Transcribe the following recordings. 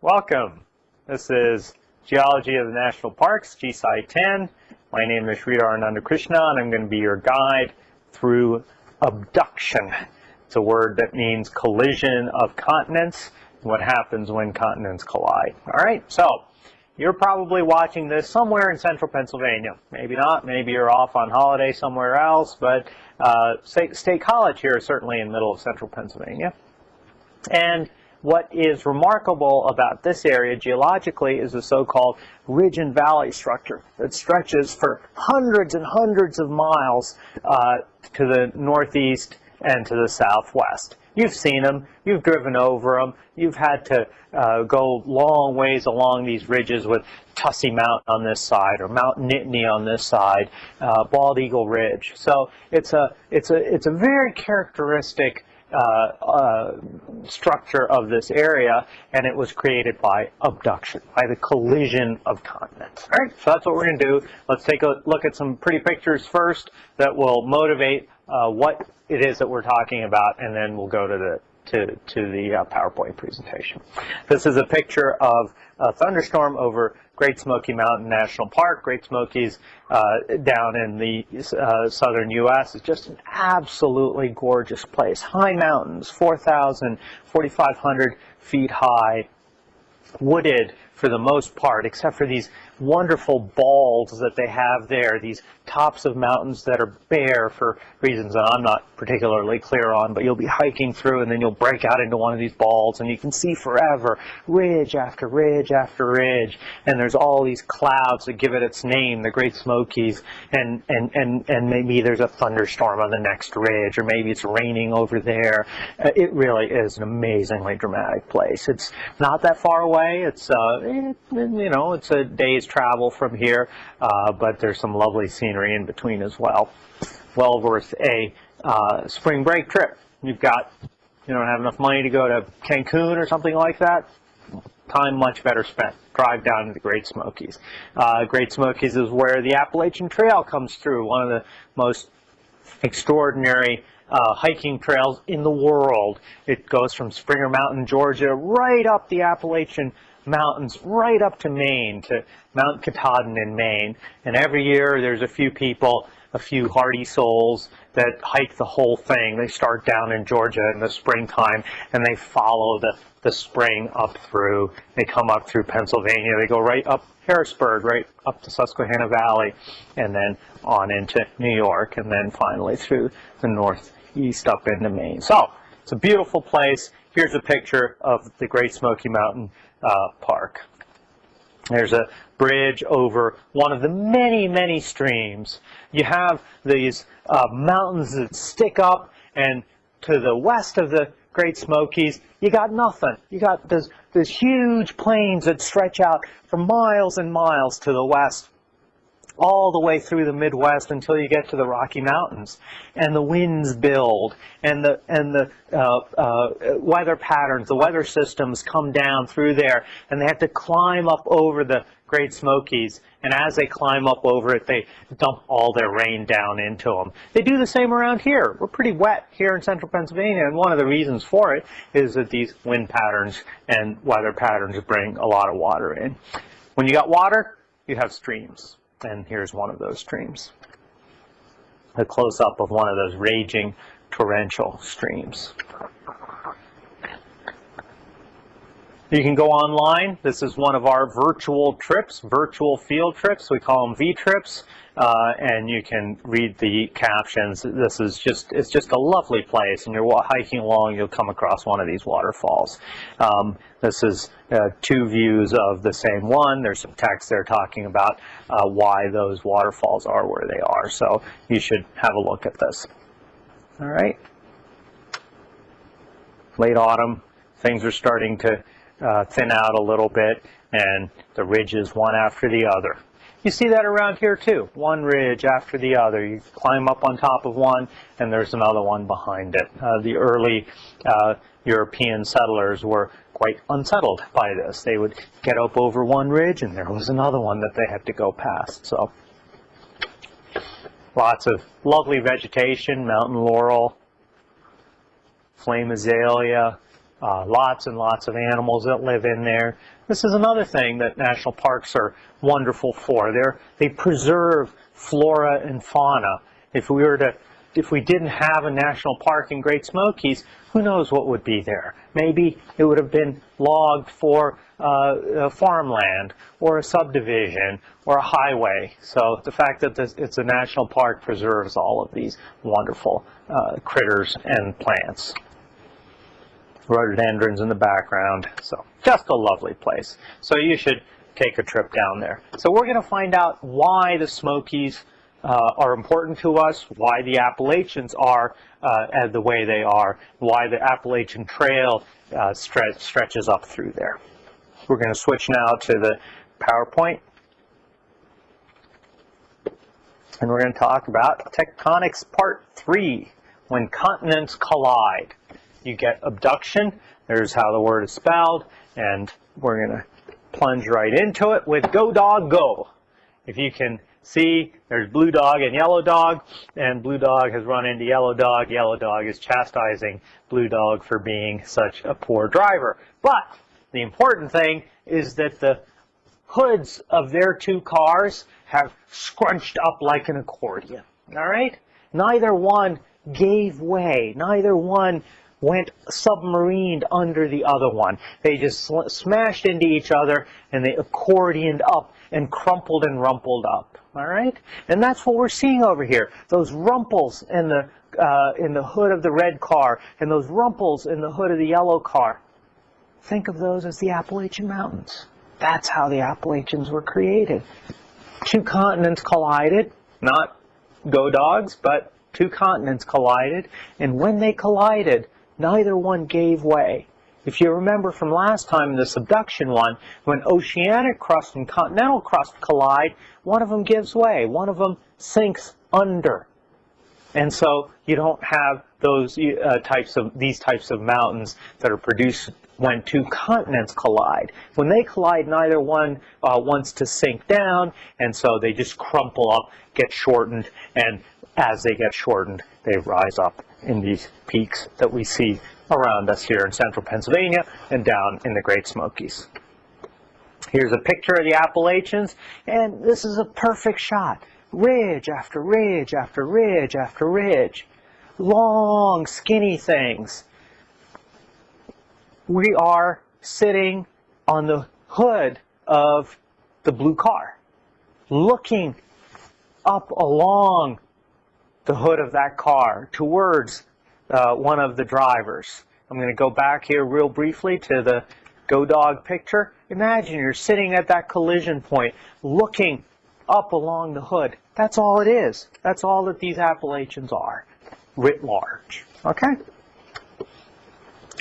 welcome. This is Geology of the National Parks, GSI 10. My name is Sridhar Anandakrishnan, and I'm going to be your guide through obduction. It's a word that means collision of continents, what happens when continents collide. All right, so you're probably watching this somewhere in central Pennsylvania. Maybe not, maybe you're off on holiday somewhere else, but uh, State, College here is certainly in the middle of central Pennsylvania. And what is remarkable about this area geologically is the so-called ridge and valley structure that stretches for hundreds and hundreds of miles uh, to the northeast and to the southwest. You've seen them, you've driven over them, you've had to uh, go long ways along these ridges with Tussey Mountain on this side or Mount Nittany on this side, uh, Bald Eagle Ridge. So it's a, it's a, it's a very characteristic structure of this area, and it was created by obduction, by the collision of continents. All right, so that's what we're going to do. Let's take a look at some pretty pictures first that will motivate uh, what it is that we're talking about, and then we'll go to the to, to the uh, PowerPoint presentation. This is a picture of a thunderstorm over Great Smoky Mountain National Park. Great Smokies uh, down in the uh, southern U.S. is just an absolutely gorgeous place. High mountains, 4,000, 4,500 feet high, wooded for the most part, except for these wonderful balds that they have there, these tops of mountains that are bare for reasons that I'm not particularly clear on, but you'll be hiking through and then you'll break out into one of these balds and you can see forever, ridge after ridge after ridge, and there's all these clouds that give it its name, the Great Smokies, and, and, and, and maybe there's a thunderstorm on the next ridge, or maybe it's raining over there. Uh, it really is an amazingly dramatic place. It's not that far away. It's, uh, it, you know, it's a day's travel from here, uh, but there's some lovely scenery in between as well. Well worth a uh, spring break trip. You've got, you don't have enough money to go to Cancun or something like that. Time much better spent. Drive down to the Great Smokies. Uh, Great Smokies is where the Appalachian Trail comes through, one of the most extraordinary uh, hiking trails in the world. It goes from Springer Mountain, Georgia, right up the Appalachian mountains right up to Maine, to Mount Katahdin in Maine. And every year there's a few people, a few hardy souls that hike the whole thing. They start down in Georgia in the springtime and they follow the, the spring up through. They come up through Pennsylvania. They go right up Harrisburg, right up to Susquehanna Valley, and then on into New York, and then finally through the northeast up into Maine. So it's a beautiful place. Here's a picture of the Great Smoky Mountain uh, Park. There's a bridge over one of the many, many streams. You have these uh, mountains that stick up, and to the west of the Great Smokies, you got nothing. You got this, this huge plains that stretch out for miles and miles to the west all the way through the Midwest until you get to the Rocky Mountains. And the winds build, and the, and the uh, uh, weather patterns, the weather systems come down through there, and they have to climb up over the Great Smokies. And as they climb up over it, they dump all their rain down into them. They do the same around here. We're pretty wet here in central Pennsylvania, and one of the reasons for it is that these wind patterns and weather patterns bring a lot of water in. When you got water, you have streams. And here's one of those streams. A close-up of one of those raging torrential streams. You can go online. This is one of our virtual trips, virtual field trips. We call them V-trips. Uh, and you can read the captions. This is just, it's just a lovely place, and you're hiking along, you'll come across one of these waterfalls. Um, this is uh, two views of the same one. There's some text there talking about uh, why those waterfalls are where they are, so you should have a look at this. All right. Late autumn, things are starting to uh, thin out a little bit, and the ridges one after the other. You see that around here too, one ridge after the other. You climb up on top of one and there's another one behind it. Uh, the early uh, European settlers were quite unsettled by this. They would get up over one ridge and there was another one that they had to go past. So lots of lovely vegetation, mountain laurel, flame azalea, uh, lots and lots of animals that live in there. This is another thing that national parks are wonderful for. They're, they preserve flora and fauna. If we were to, if we didn't have a national park in Great Smokies, who knows what would be there? Maybe it would have been logged for uh, farmland or a subdivision or a highway. So the fact that this, it's a national park preserves all of these wonderful uh, critters and plants. Rhododendrons in the background. So just a lovely place. So you should take a trip down there. So we're going to find out why the Smokies uh, are important to us, why the Appalachians are uh, the way they are, why the Appalachian Trail uh, stre stretches up through there. We're going to switch now to the PowerPoint. And we're going to talk about tectonics part three, when continents collide. You get obduction, there's how the word is spelled, and we're going to plunge right into it with go dog go. If you can see, there's blue dog and yellow dog, and blue dog has run into yellow dog. Yellow dog is chastising blue dog for being such a poor driver. But the important thing is that the hoods of their two cars have scrunched up like an accordion. All right? Neither one gave way. Neither one went submarined under the other one. They just smashed into each other and they accordioned up and crumpled and rumpled up. All right? And that's what we're seeing over here. Those rumples in the uh, in the hood of the red car and those rumples in the hood of the yellow car. Think of those as the Appalachian Mountains. That's how the Appalachians were created. Two continents collided, not go dogs, but two continents collided, and when they collided, neither one gave way. If you remember from last time, in the subduction one, when oceanic crust and continental crust collide, one of them gives way, one of them sinks under. And so you don't have those uh, types of these types of mountains that are produced when two continents collide. When they collide, neither one uh, wants to sink down, and so they just crumple up, get shortened, and as they get shortened, they rise up in these peaks that we see around us here in central Pennsylvania and down in the Great Smokies. Here's a picture of the Appalachians, and this is a perfect shot. Ridge after ridge after ridge after ridge. Long, skinny things. We are sitting on the hood of the blue car, looking up along the hood of that car towards uh, one of the drivers. I'm going to go back here real briefly to the Go Dog picture. Imagine you're sitting at that collision point looking up along the hood. That's all it is. That's all that these Appalachians are, writ large. Okay?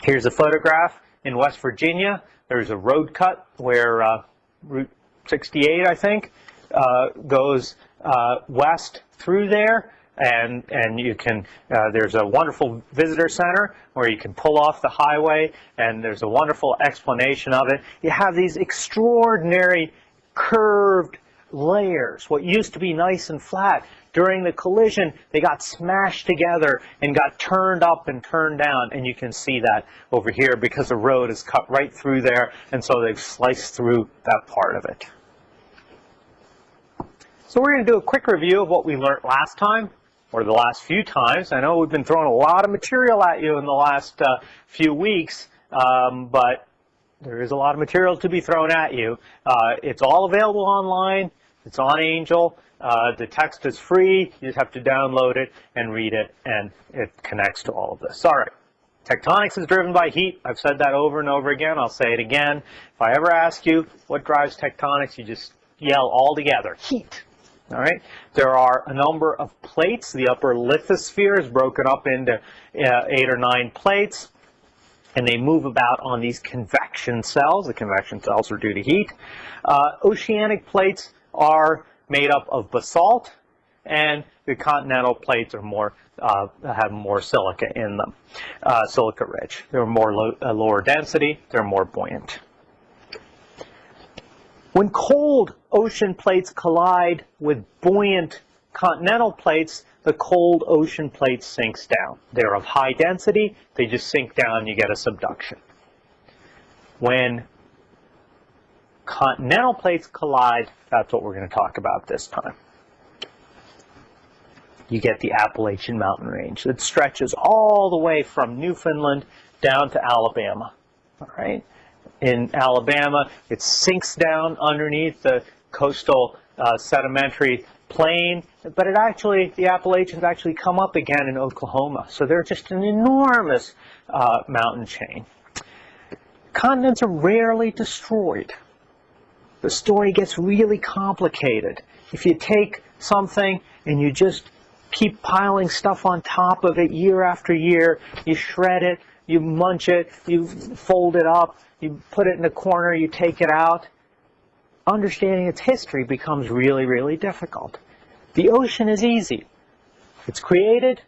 Here's a photograph in West Virginia. There's a road cut where uh, Route 68, I think, uh, goes uh, west through there and and you can uh, there's a wonderful visitor center where you can pull off the highway and there's a wonderful explanation of it. You have these extraordinary curved layers what used to be nice and flat. During the collision they got smashed together and got turned up and turned down and you can see that over here because the road is cut right through there and so they've sliced through that part of it. So we're going to do a quick review of what we learned last time or the last few times. I know we've been throwing a lot of material at you in the last uh, few weeks, um, but there is a lot of material to be thrown at you. Uh, it's all available online. It's on Angel. Uh, the text is free. You just have to download it and read it, and it connects to all of this. All right. Tectonics is driven by heat. I've said that over and over again. I'll say it again. If I ever ask you what drives tectonics, you just yell all together, heat. All right. There are a number of plates. The upper lithosphere is broken up into uh, eight or nine plates, and they move about on these convection cells. The convection cells are due to heat. Uh, oceanic plates are made up of basalt, and the continental plates are more uh, have more silica in them, uh, silica rich. They're more lo uh, lower density. They're more buoyant. When cold ocean plates collide with buoyant continental plates, the cold ocean plate sinks down. They're of high density, they just sink down, you get a subduction. When continental plates collide, that's what we're going to talk about this time. You get the Appalachian Mountain Range that stretches all the way from Newfoundland down to Alabama. All right. In Alabama, it sinks down underneath the coastal uh, sedimentary plain, but it actually, the Appalachians actually come up again in Oklahoma. So they're just an enormous uh, mountain chain. Continents are rarely destroyed. The story gets really complicated. If you take something and you just keep piling stuff on top of it year after year, you shred it, you munch it, you fold it up, you put it in a corner, you take it out, understanding its history becomes really, really difficult. The ocean is easy. It's created,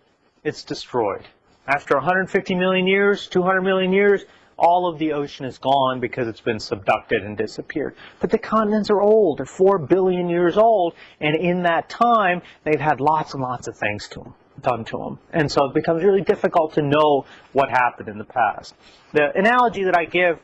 it's destroyed. After 150 million years, 200 million years, all of the ocean is gone because it's been subducted and disappeared. But the continents are old. They're 4 billion years old. And in that time, they've had lots and lots of things to them, done to them. And so it becomes really difficult to know what happened in the past. The analogy that I give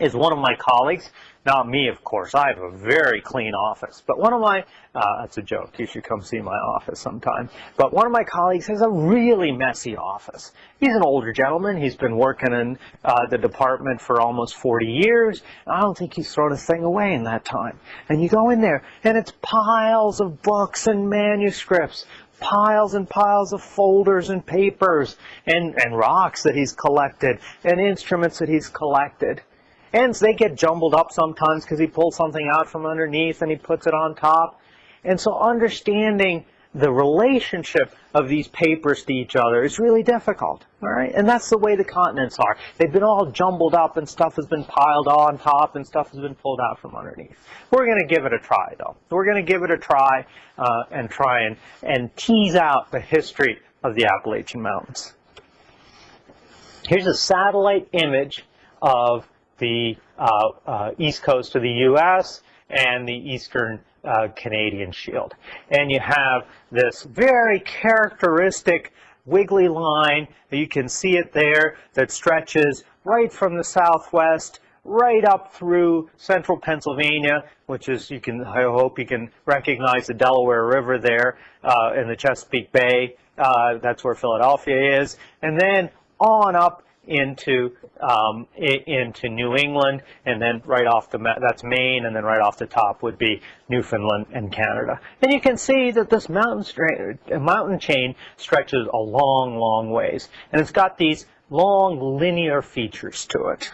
is one of my colleagues not me, of course. I have a very clean office. But one of my, uh, that's a joke. You should come see my office sometime. But one of my colleagues has a really messy office. He's an older gentleman. He's been working in uh, the department for almost 40 years. I don't think he's thrown a thing away in that time. And you go in there, and it's piles of books and manuscripts piles and piles of folders and papers and, and rocks that he's collected and instruments that he's collected. And they get jumbled up sometimes because he pulls something out from underneath and he puts it on top. And so understanding the relationship of these papers to each other is really difficult. All right, and that's the way the continents are. They've been all jumbled up, and stuff has been piled on top, and stuff has been pulled out from underneath. We're going to give it a try, though. We're going to give it a try uh, and try and and tease out the history of the Appalachian Mountains. Here's a satellite image of the uh, uh, east coast of the U.S. and the eastern uh, Canadian shield. And you have this very characteristic wiggly line, you can see it there, that stretches right from the southwest right up through central Pennsylvania, which is, you can, I hope you can recognize the Delaware River there uh, in the Chesapeake Bay. Uh, that's where Philadelphia is. And then on up into um, into New England, and then right off the that's Maine, and then right off the top would be Newfoundland and Canada. And you can see that this mountain mountain chain stretches a long, long ways, and it's got these long linear features to it.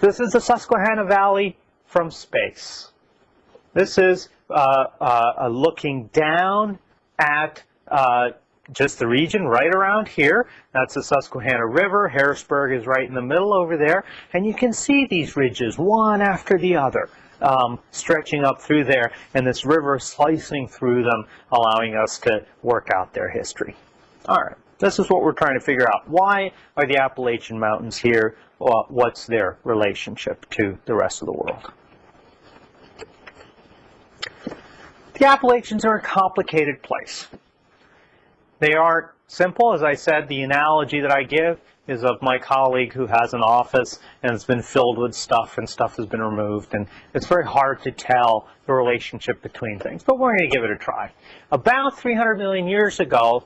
This is the Susquehanna Valley from space. This is uh, uh, looking down at uh, just the region right around here. That's the Susquehanna River. Harrisburg is right in the middle over there. And you can see these ridges, one after the other, um, stretching up through there, and this river slicing through them, allowing us to work out their history. All right, this is what we're trying to figure out. Why are the Appalachian Mountains here? What's their relationship to the rest of the world? The Appalachians are a complicated place. They aren't simple. As I said, the analogy that I give is of my colleague who has an office and it's been filled with stuff and stuff has been removed. And it's very hard to tell the relationship between things, but we're going to give it a try. About 300 million years ago,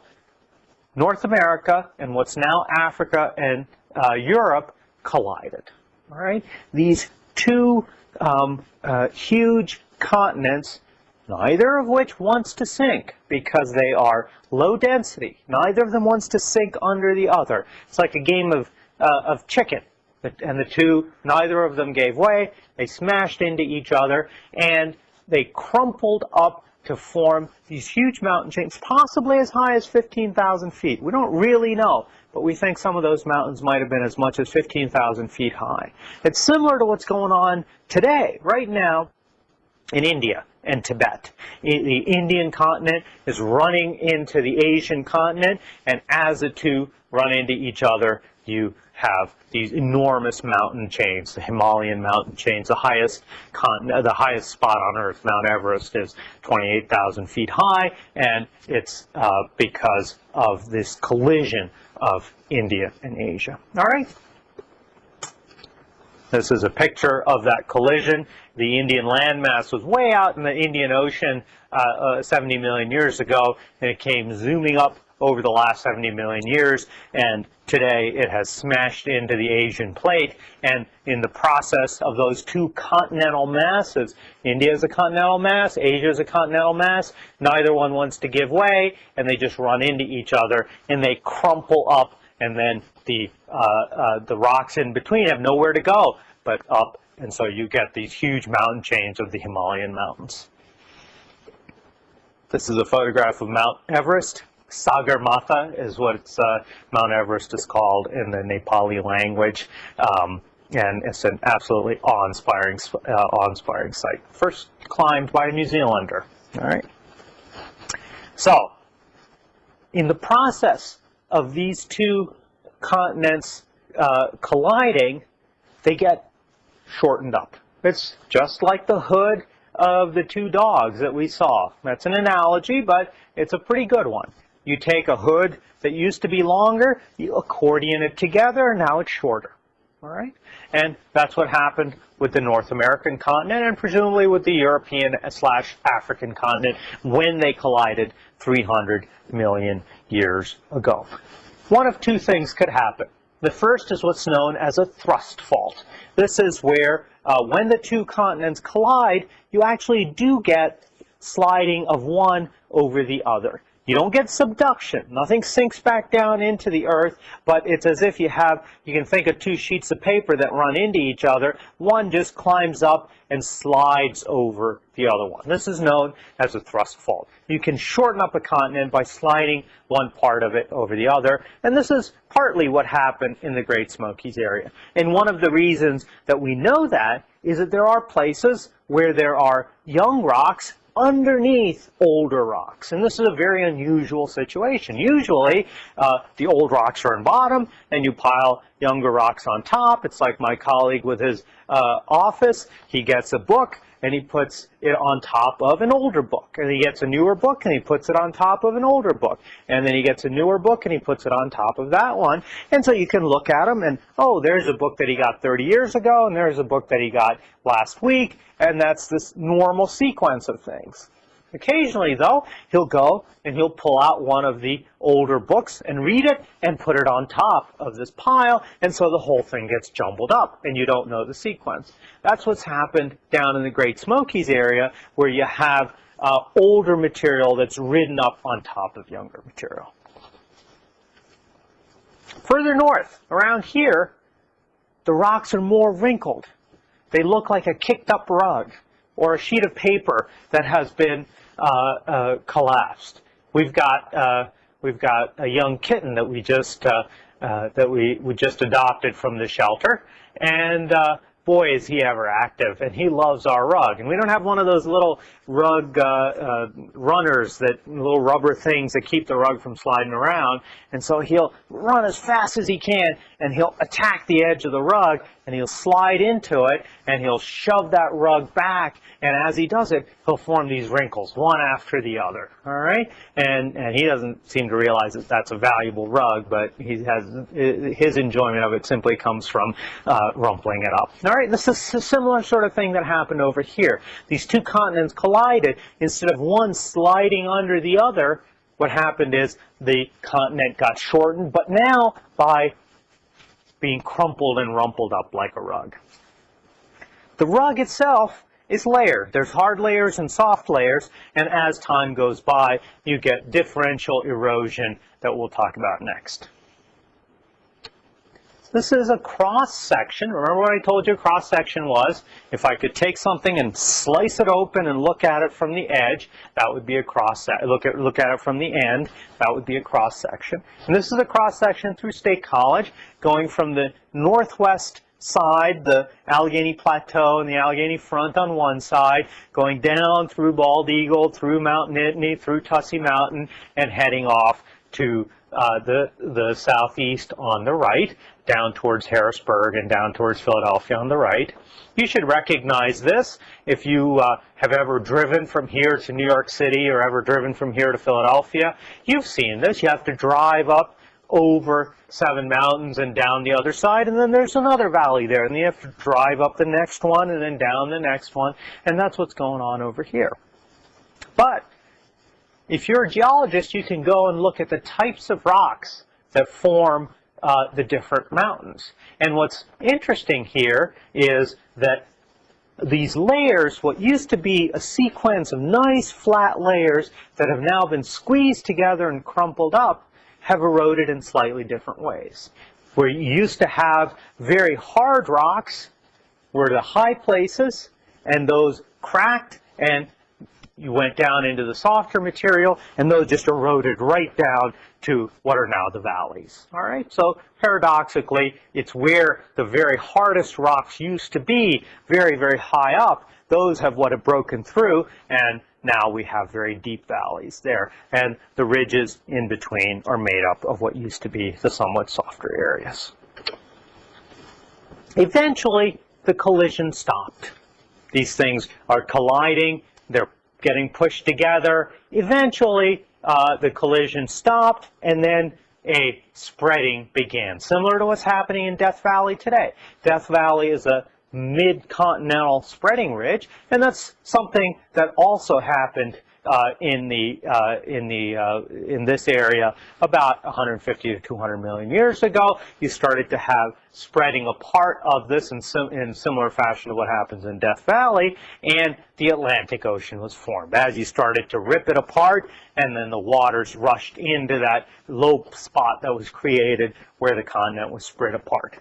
North America and what's now Africa and uh, Europe collided. All right, these two um, uh, huge continents neither of which wants to sink because they are low density. Neither of them wants to sink under the other. It's like a game of, uh, of chicken. And the two, neither of them gave way. They smashed into each other and they crumpled up to form these huge mountain chains, possibly as high as 15,000 feet. We don't really know, but we think some of those mountains might have been as much as 15,000 feet high. It's similar to what's going on today, right now, in India and Tibet. The Indian continent is running into the Asian continent, and as the two run into each other, you have these enormous mountain chains, the Himalayan mountain chains. The highest continent, the highest spot on Earth, Mount Everest, is 28,000 feet high, and it's uh, because of this collision of India and Asia. All right. This is a picture of that collision. The Indian landmass was way out in the Indian Ocean uh, uh, 70 million years ago, and it came zooming up over the last 70 million years, and today it has smashed into the Asian plate, and in the process of those two continental masses, India is a continental mass, Asia is a continental mass, neither one wants to give way, and they just run into each other, and they crumple up, and then the, uh, uh, the rocks in between have nowhere to go but up, and so you get these huge mountain chains of the Himalayan mountains. This is a photograph of Mount Everest. Sagarmatha is what uh, Mount Everest is called in the Nepali language. Um, and it's an absolutely awe-inspiring, uh, awe-inspiring site. First climbed by a New Zealander. All right. So, in the process of these two continents uh, colliding, they get shortened up. It's just like the hood of the two dogs that we saw. That's an analogy, but it's a pretty good one. You take a hood that used to be longer, you accordion it together, and now it's shorter. All right? And that's what happened with the North American continent and presumably with the European slash African continent when they collided 300 million years ago. One of two things could happen. The first is what's known as a thrust fault. This is where uh, when the two continents collide, you actually do get sliding of one over the other. You don't get subduction. Nothing sinks back down into the earth, but it's as if you have, you can think of two sheets of paper that run into each other. One just climbs up and slides over the other one. This is known as a thrust fault. You can shorten up a continent by sliding one part of it over the other, and this is partly what happened in the Great Smokies area. And one of the reasons that we know that is that there are places where there are young rocks underneath older rocks. And this is a very unusual situation. Usually, uh, the old rocks are in bottom, and you pile younger rocks on top. It's like my colleague with his uh, office. He gets a book, and he puts it on top of an older book. And he gets a newer book, and he puts it on top of an older book. And then he gets a newer book, and he puts it on top of that one. And so you can look at them, and, oh, there's a book that he got 30 years ago, and there's a book that he got last week, and that's this normal sequence of things. Occasionally, though, he'll go and he'll pull out one of the older books and read it and put it on top of this pile, and so the whole thing gets jumbled up, and you don't know the sequence. That's what's happened down in the Great Smokies area, where you have uh, older material that's ridden up on top of younger material. Further north, around here, the rocks are more wrinkled. They look like a kicked up rug or a sheet of paper that has been collapsed. We've got uh, we've got a young kitten that we just uh, uh, that we we just adopted from the shelter, and uh, boy, is he ever active, and he loves our rug. And we don't have one of those little rug uh, uh, runners, that little rubber things that keep the rug from sliding around. And so he'll run as fast as he can, and he'll attack the edge of the rug, and he'll slide into it, and he'll shove that rug back, and as he does it, he'll form these wrinkles, one after the other, all right? And, and he doesn't seem to realize that that's a valuable rug, but he has, his enjoyment of it simply comes from uh, rumpling it up. All right, this is a similar sort of thing that happened over here. These two continents collided. Instead of one sliding under the other, what happened is the continent got shortened, but now by being crumpled and rumpled up like a rug. The rug itself is layered. There's hard layers and soft layers, and as time goes by, you get differential erosion that we'll talk about next. This is a cross section. Remember what I told you a cross section was? If I could take something and slice it open and look at it from the edge, that would be a cross section. Look at look at it from the end, that would be a cross section. And this is a cross section through State College, going from the northwest side, the Allegheny Plateau and the Allegheny Front on one side, going down through Bald Eagle, through Mount Nittany, through Tussey Mountain, and heading off to uh, the, the southeast on the right. Down towards Harrisburg and down towards Philadelphia on the right. You should recognize this if you uh, have ever driven from here to New York City or ever driven from here to Philadelphia. You've seen this. You have to drive up over seven mountains and down the other side, and then there's another valley there, and you have to drive up the next one and then down the next one, and that's what's going on over here. But if you're a geologist, you can go and look at the types of rocks that form uh, the different mountains. And what's interesting here is that these layers, what used to be a sequence of nice flat layers that have now been squeezed together and crumpled up, have eroded in slightly different ways. Where you used to have very hard rocks were the high places, and those cracked and you went down into the softer material, and those just eroded right down to what are now the valleys. All right, so paradoxically, it's where the very hardest rocks used to be, very, very high up. Those have what have broken through, and now we have very deep valleys there. And the ridges in between are made up of what used to be the somewhat softer areas. Eventually, the collision stopped. These things are colliding, they're getting pushed together. Eventually, uh, the collision stopped, and then a spreading began, similar to what's happening in Death Valley today. Death Valley is a mid-continental spreading ridge, and that's something that also happened in the uh, in the uh, in this area about 150 to 200 million years ago. You started to have spreading apart of this in, sim in similar fashion to what happens in Death Valley, and the Atlantic Ocean was formed. As you started to rip it apart, and then the waters rushed into that low spot that was created where the continent was spread apart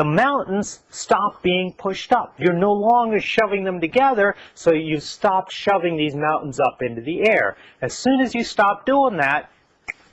the mountains stop being pushed up. You're no longer shoving them together, so you stop shoving these mountains up into the air. As soon as you stop doing that,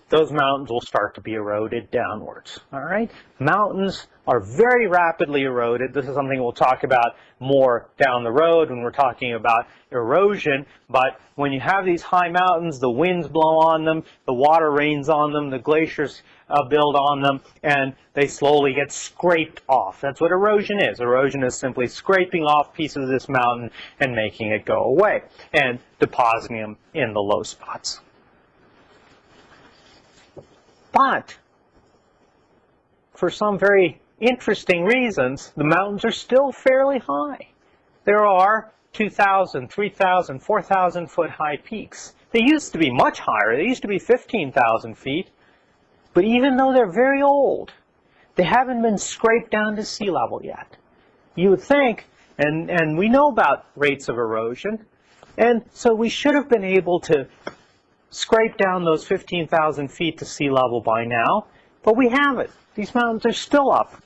those mountains will start to be eroded downwards. All right? Mountains are very rapidly eroded. This is something we'll talk about more down the road when we're talking about erosion. But when you have these high mountains, the winds blow on them, the water rains on them, the glaciers uh, build on them, and they slowly get scraped off. That's what erosion is. Erosion is simply scraping off pieces of this mountain and making it go away and depositing them in the low spots. But for some very interesting reasons, the mountains are still fairly high. There are 2,000, 3,000, 4,000 foot high peaks. They used to be much higher. They used to be 15,000 feet. But even though they're very old, they haven't been scraped down to sea level yet. You would think, and, and we know about rates of erosion, and so we should have been able to scrape down those 15,000 feet to sea level by now, but we haven't. These mountains are still up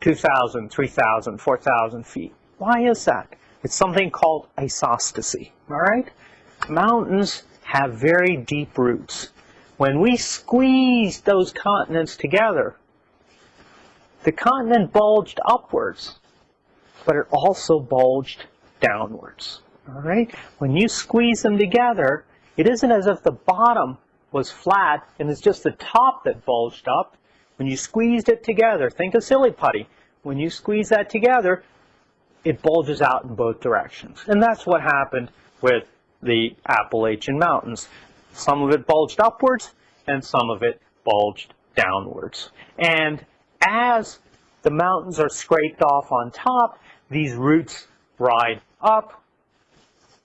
2,000, 3,000, 4,000 feet. Why is that? It's something called isostasy, all right? Mountains have very deep roots. When we squeeze those continents together, the continent bulged upwards, but it also bulged downwards, all right? When you squeeze them together, it isn't as if the bottom was flat and it's just the top that bulged up. When you squeezed it together, think of silly putty. When you squeeze that together, it bulges out in both directions. And that's what happened with the Appalachian Mountains. Some of it bulged upwards and some of it bulged downwards. And as the mountains are scraped off on top, these roots ride up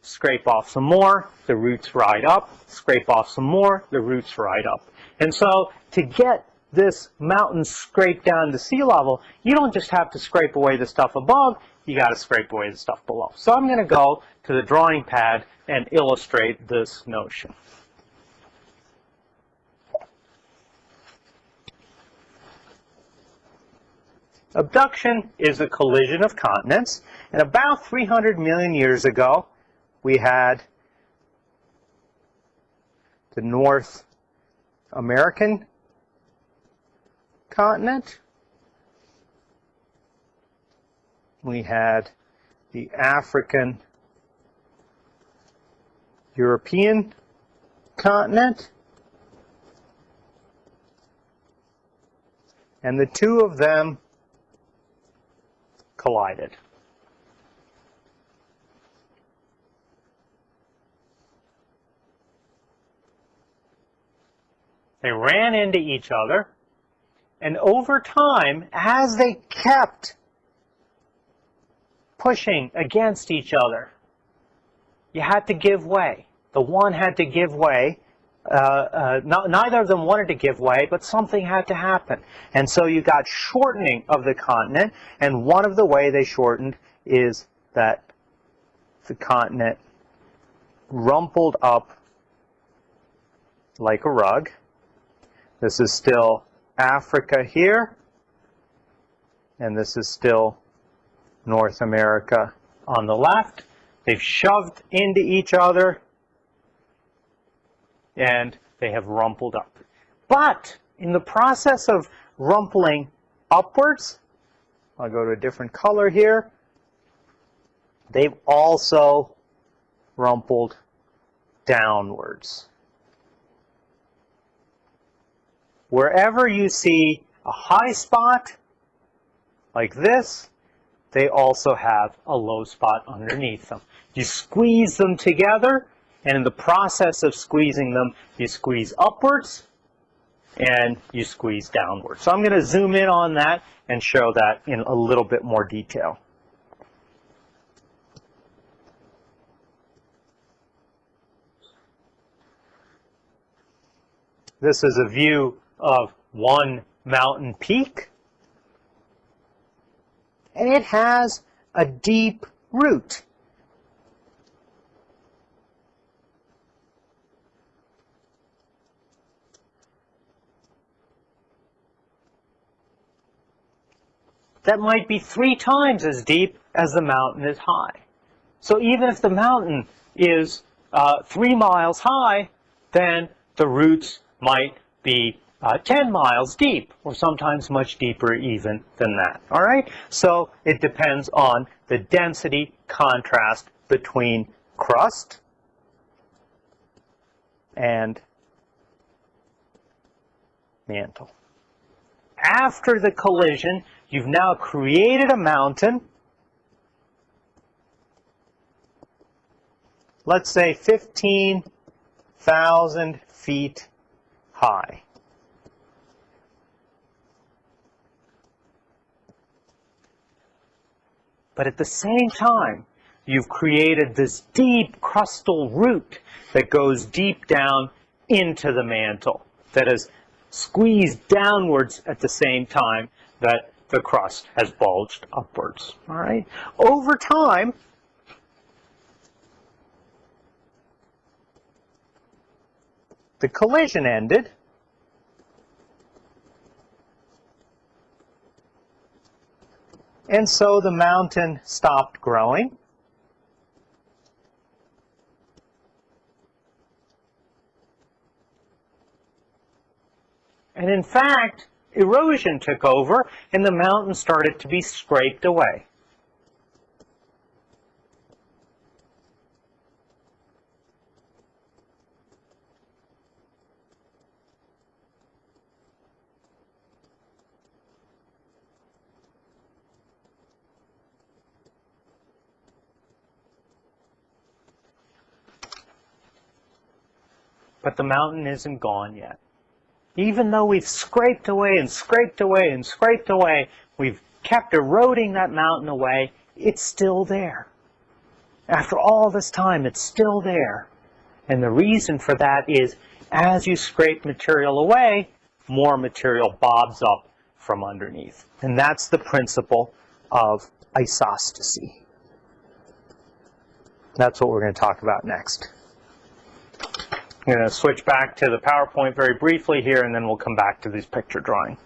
scrape off some more, the roots ride up, scrape off some more, the roots ride up. And so to get this mountain scraped down to sea level, you don't just have to scrape away the stuff above, you got to scrape away the stuff below. So I'm going to go to the drawing pad and illustrate this notion. Obduction is a collision of continents, and about 300 million years ago, we had the North American continent. We had the African European continent. and the two of them collided. They ran into each other, and over time, as they kept pushing against each other, you had to give way. The one had to give way. Uh, uh, not, neither of them wanted to give way, but something had to happen. And so you got shortening of the continent, and one of the way they shortened is that the continent rumpled up like a rug. This is still Africa here, and this is still North America on the left. They've shoved into each other, and they have rumpled up. But in the process of rumpling upwards, I'll go to a different color here, they've also rumpled downwards. Wherever you see a high spot, like this, they also have a low spot underneath them. You squeeze them together, and in the process of squeezing them, you squeeze upwards, and you squeeze downwards. So I'm going to zoom in on that and show that in a little bit more detail. This is a view of one mountain peak. And it has a deep root. That might be three times as deep as the mountain is high. So even if the mountain is uh, three miles high, then the roots might be uh, 10 miles deep, or sometimes much deeper even than that. All right? So it depends on the density contrast between crust and mantle. After the collision, you've now created a mountain, let's say 15,000 feet high. But at the same time, you've created this deep crustal root that goes deep down into the mantle, that is squeezed downwards at the same time that the crust has bulged upwards. All right. Over time, the collision ended, And so the mountain stopped growing. And in fact, erosion took over and the mountain started to be scraped away. But the mountain isn't gone yet. Even though we've scraped away and scraped away and scraped away, we've kept eroding that mountain away, it's still there. After all this time, it's still there. And the reason for that is as you scrape material away, more material bobs up from underneath. And that's the principle of isostasy. That's what we're going to talk about next. I'm going to switch back to the PowerPoint very briefly here, and then we'll come back to this picture drawing.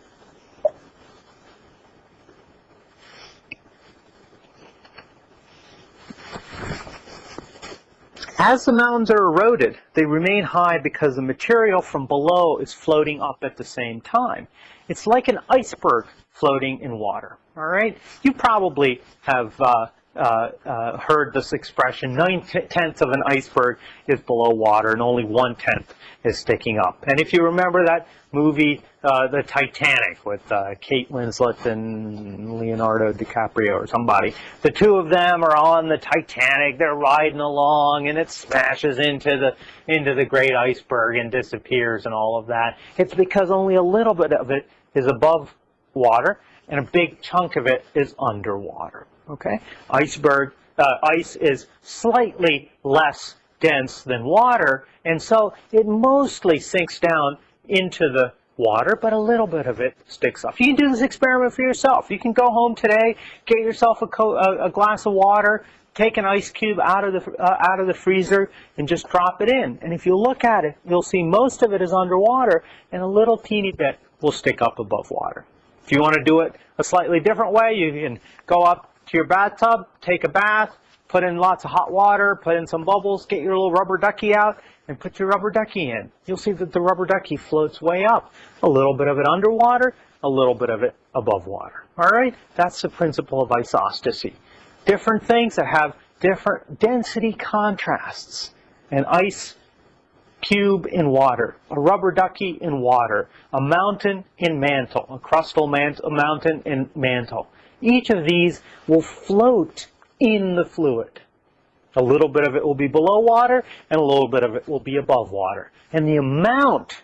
As the mountains are eroded, they remain high because the material from below is floating up at the same time. It's like an iceberg floating in water. All right, you probably have uh, heard this expression, nine tenths of an iceberg is below water and only one tenth is sticking up. And if you remember that movie, uh, The Titanic, with uh, Kate Winslet and Leonardo DiCaprio or somebody, the two of them are on the Titanic, they're riding along and it smashes into the, into the great iceberg and disappears and all of that. It's because only a little bit of it is above water and a big chunk of it is underwater. Okay, iceberg uh, ice is slightly less dense than water, and so it mostly sinks down into the water, but a little bit of it sticks up. You can do this experiment for yourself. You can go home today, get yourself a, a, a glass of water, take an ice cube out of the uh, out of the freezer, and just drop it in. And if you look at it, you'll see most of it is underwater, and a little teeny bit will stick up above water. If you want to do it a slightly different way, you can go up to your bathtub, take a bath, put in lots of hot water, put in some bubbles, get your little rubber ducky out, and put your rubber ducky in. You'll see that the rubber ducky floats way up. A little bit of it underwater, a little bit of it above water. All right? That's the principle of isostasy. Different things that have different density contrasts. And ice cube in water, a rubber ducky in water, a mountain in mantle, a crustal mant a mountain in mantle. Each of these will float in the fluid. A little bit of it will be below water, and a little bit of it will be above water. And the amount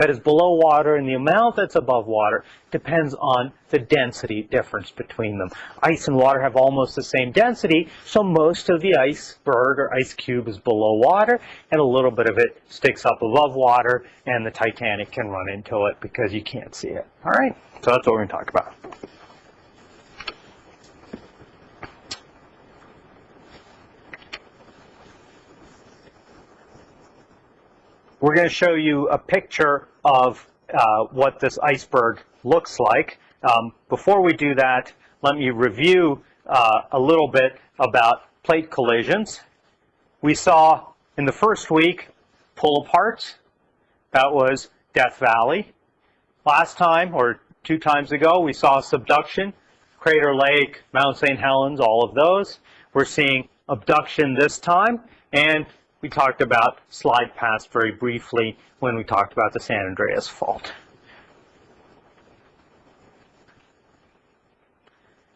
that is below water and the amount that's above water depends on the density difference between them. Ice and water have almost the same density, so most of the iceberg or ice cube is below water, and a little bit of it sticks up above water, and the Titanic can run into it because you can't see it. All right, so that's what we're going to talk about. We're going to show you a picture of uh, what this iceberg looks like. Um, before we do that, let me review uh, a little bit about plate collisions. We saw in the first week pull apart. That was Death Valley. Last time, or two times ago, we saw subduction, Crater Lake, Mount St. Helens, all of those. We're seeing obduction this time, and we talked about slide past very briefly when we talked about the San Andreas fault.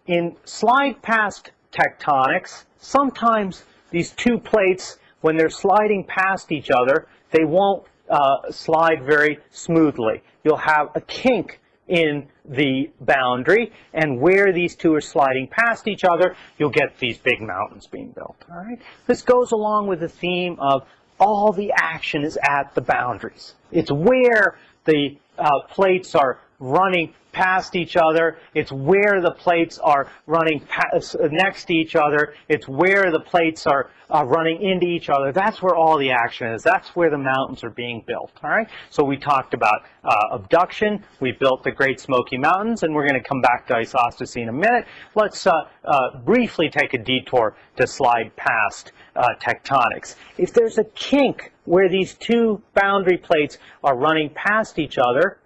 In slide past tectonics, sometimes these two plates, when they're sliding past each other, they won't uh, slide very smoothly. You'll have a kink in the boundary, and where these two are sliding past each other, you'll get these big mountains being built. All right. This goes along with the theme of all the action is at the boundaries. It's where the uh, plates are running past each other. It's where the plates are running past, next to each other. It's where the plates are uh, running into each other. That's where all the action is. That's where the mountains are being built. All right. So we talked about uh, obduction. We built the Great Smoky Mountains, and we're going to come back to isostasy in a minute. Let's uh, uh, briefly take a detour to slide past uh, tectonics. If there's a kink where these two boundary plates are running past each other,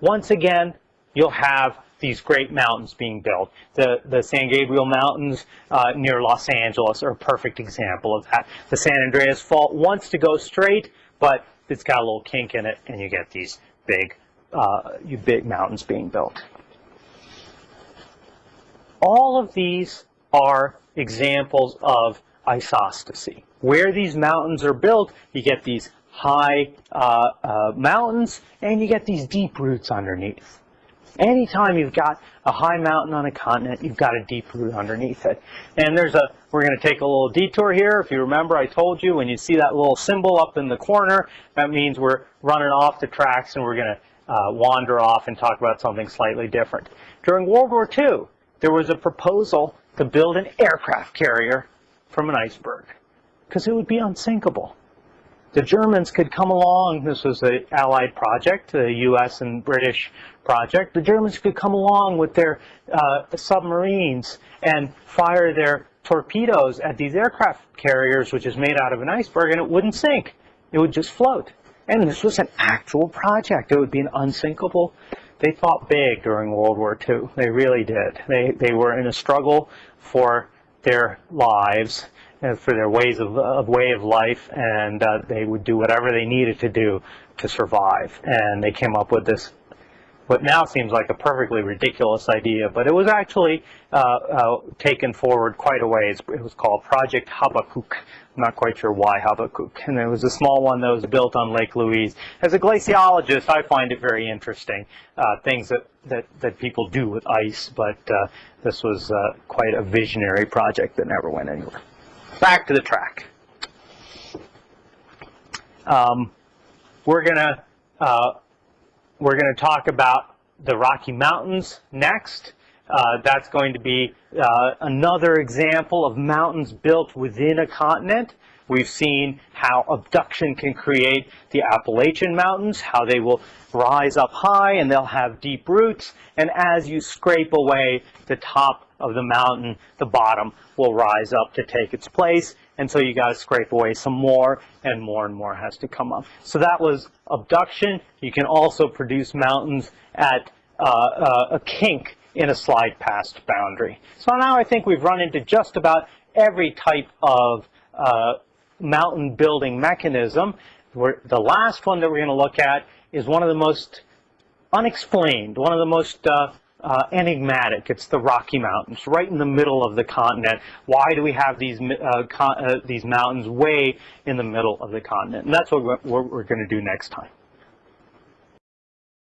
once again, you'll have these great mountains being built. The, the San Gabriel Mountains uh, near Los Angeles are a perfect example of that. The San Andreas Fault wants to go straight, but it's got a little kink in it, and you get these big, uh, big mountains being built. All of these are examples of isostasy. Where these mountains are built, you get these high uh, uh, mountains, and you get these deep roots underneath. Anytime you've got a high mountain on a continent, you've got a deep root underneath it. And there's a, we're going to take a little detour here. If you remember, I told you when you see that little symbol up in the corner, that means we're running off the tracks and we're going to uh, wander off and talk about something slightly different. During World War II, there was a proposal to build an aircraft carrier from an iceberg because it would be unsinkable the Germans could come along, this was an allied project, the US and British project, the Germans could come along with their uh, submarines and fire their torpedoes at these aircraft carriers, which is made out of an iceberg, and it wouldn't sink. It would just float. And this was an actual project. It would be an unsinkable. They thought big during World War II. They really did. They, they were in a struggle for their lives for their ways of, of way of life, and uh, they would do whatever they needed to do to survive. And they came up with this what now seems like a perfectly ridiculous idea, but it was actually uh, uh, taken forward quite a ways. It was called Project Habakkuk. I'm not quite sure why Habakkuk. And it was a small one that was built on Lake Louise. As a glaciologist, I find it very interesting, uh, things that, that, that people do with ice, but uh, this was uh, quite a visionary project that never went anywhere. Back to the track. Um, we're going to uh, we're to talk about the Rocky Mountains next. Uh, that's going to be uh, another example of mountains built within a continent. We've seen how obduction can create the Appalachian Mountains, how they will rise up high and they'll have deep roots. And as you scrape away the top of the mountain, the bottom will rise up to take its place. And so you got to scrape away some more and more and more has to come up. So that was obduction. You can also produce mountains at uh, uh, a kink in a slide past boundary. So now I think we've run into just about every type of uh, mountain building mechanism. We're, the last one that we're going to look at is one of the most unexplained, one of the most uh, uh, enigmatic. It's the Rocky Mountains, right in the middle of the continent. Why do we have these uh, uh, these mountains way in the middle of the continent? And that's what we're, what we're going to do next time.